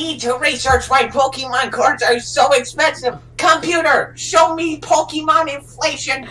need to research why Pokemon cards are so expensive. Computer, show me Pokemon inflation.